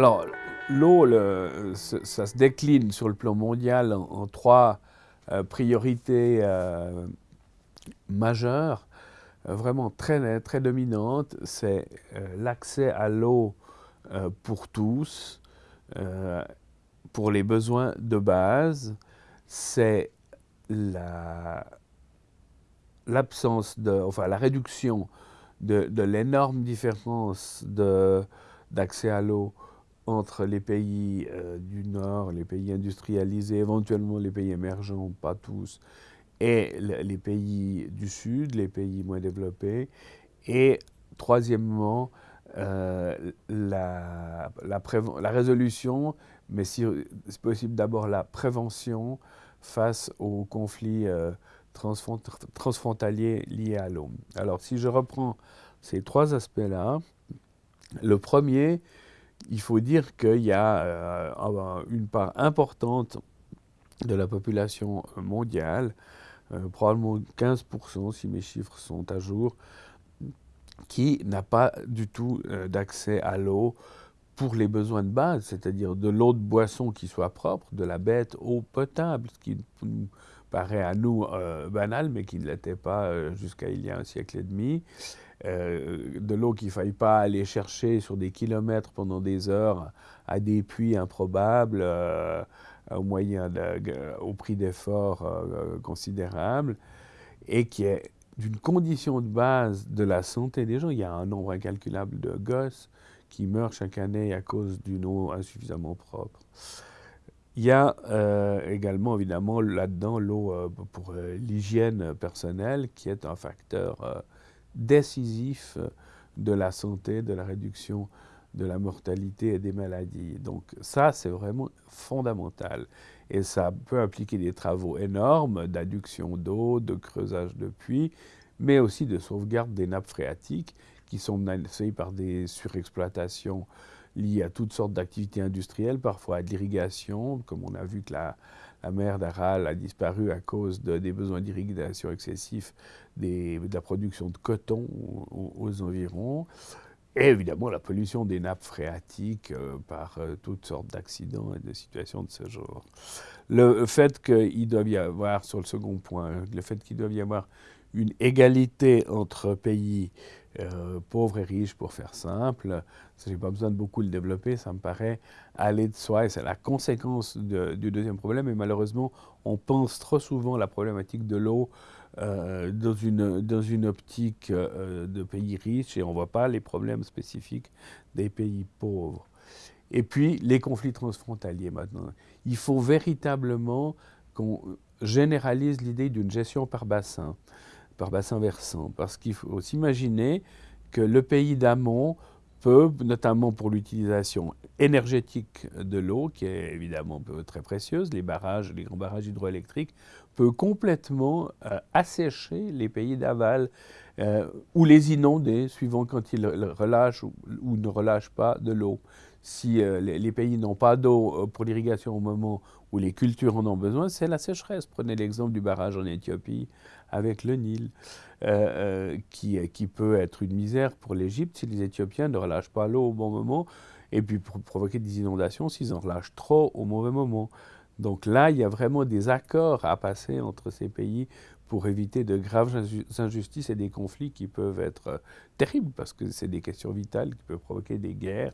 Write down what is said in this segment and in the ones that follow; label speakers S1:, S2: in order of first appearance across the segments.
S1: Alors, l'eau, ça se décline sur le plan mondial en, trois euh, priorités euh, majeures, euh, vraiment très, très dominantes. C'est l'accès à l'eau pour tous, pour les besoins de base. C'est l'absence de, enfin la réduction de, de l'énorme différence d'accès à l'eau entre les pays euh, du Nord, les pays industrialisés, éventuellement les pays émergents, pas tous, et les pays du Sud, les pays moins développés. Et troisièmement, euh, la, la, résolution, mais si c'est possible d'abord la prévention face aux conflits euh, transfrontaliers liés à l'eau. Alors si je reprends ces trois aspects-là, le premier, il faut dire qu'il y a euh, une part importante de la population mondiale, probablement 15% si mes chiffres sont à jour, qui n'a pas du tout euh, d'accès à l'eau pour les besoins de base, c'est-à-dire de l'eau de boisson qui soit propre, de la bête eau potable, ce qui nous paraît à nous banal, mais qui ne l'était pas jusqu'à il y a un siècle et demi, euh, de l'eau qu'il ne faille pas aller chercher sur des kilomètres pendant des heures à des puits improbables euh, au, moyen au prix d'efforts euh, considérables et qui est d'une condition de base de la santé des gens. Il y a un nombre incalculable de gosses qui meurent chaque année à cause d'une eau insuffisamment propre. Il y a également, évidemment, là-dedans, l'eau pour l'hygiène personnelle, qui est un facteur décisif euh, de la santé, de la réduction de la mortalité et des maladies. Donc ça, c'est vraiment fondamental. Et ça peut impliquer des travaux énormes d'adduction d'eau, de creusage de puits, mais aussi de sauvegarde des nappes phréatiques qui sont menacées par des surexploitations liées à toutes sortes d'activités industrielles, parfois à l'irrigation, comme on a vu que la, la mer d'Aral a disparu à cause des besoins d'irrigation excessifs de la production de coton aux, environs. Et évidemment, la pollution des nappes phréatiques euh, par euh, toutes sortes d'accidents et de situations de ce genre. Le fait qu'il doit y avoir, sur le second point, le fait qu'il doit y avoir une égalité entre pays euh, pauvres et riches, pour faire simple. Je n'ai pas besoin de beaucoup le développer, ça me paraît aller de soi, et c'est la conséquence du deuxième problème. Et malheureusement, on pense trop souvent la problématique de l'eau euh, dans, une, dans une optique euh, de pays riches, et on ne voit pas les problèmes spécifiques des pays pauvres. Et puis, les conflits transfrontaliers maintenant. Il faut véritablement qu'on généralise l'idée d'une gestion par bassin par bassin versant, parce qu'il faut s'imaginer que le pays d'amont peut, notamment pour l'utilisation énergétique de l'eau, qui est évidemment très précieuse, les barrages, les grands barrages hydroélectriques, peut complètement euh, assécher les pays d'aval euh, ou les inonder, suivant quand ils relâchent ou, ne relâchent pas de l'eau. Si euh, les, pays n'ont pas d'eau pour l'irrigation au moment où les cultures en ont besoin, c'est la sécheresse. Prenez l'exemple du barrage en Éthiopie avec le Nil, euh, euh, qui, qui, peut être une misère pour l'Égypte si les Éthiopiens ne relâchent pas l'eau au bon moment, et puis provoquer des inondations s'ils en relâchent trop au mauvais moment. Donc là, il y a vraiment des accords à passer entre ces pays pour éviter de graves injustices et des conflits qui peuvent être euh, terribles, parce que c'est des questions vitales qui peuvent provoquer des guerres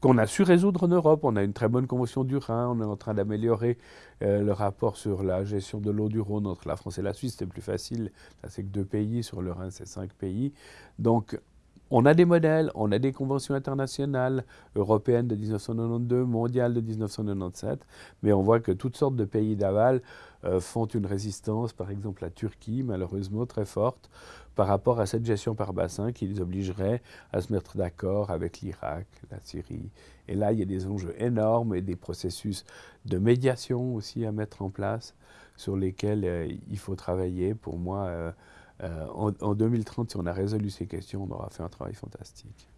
S1: qu'on a su résoudre en Europe. On a une très bonne convention du Rhin, on est en train d'améliorer euh, le rapport sur la gestion de l'eau du Rhône entre la France et la Suisse. C'est plus facile, là c'est que deux pays, sur le Rhin c'est cinq pays. Donc on a des modèles, on a des conventions internationales, européennes de 1992, mondiales de 1997, mais on voit que toutes sortes de pays d'aval euh, font une résistance, par exemple la Turquie, malheureusement très forte, par rapport à cette gestion par bassin qui les obligerait à se mettre d'accord avec l'Irak, la Syrie. Et là, il y a des enjeux énormes et des processus de médiation aussi à mettre en place sur lesquels euh, il faut travailler. Pour moi, euh, euh, en, 2030, si on a résolu ces questions, on aura fait un travail fantastique.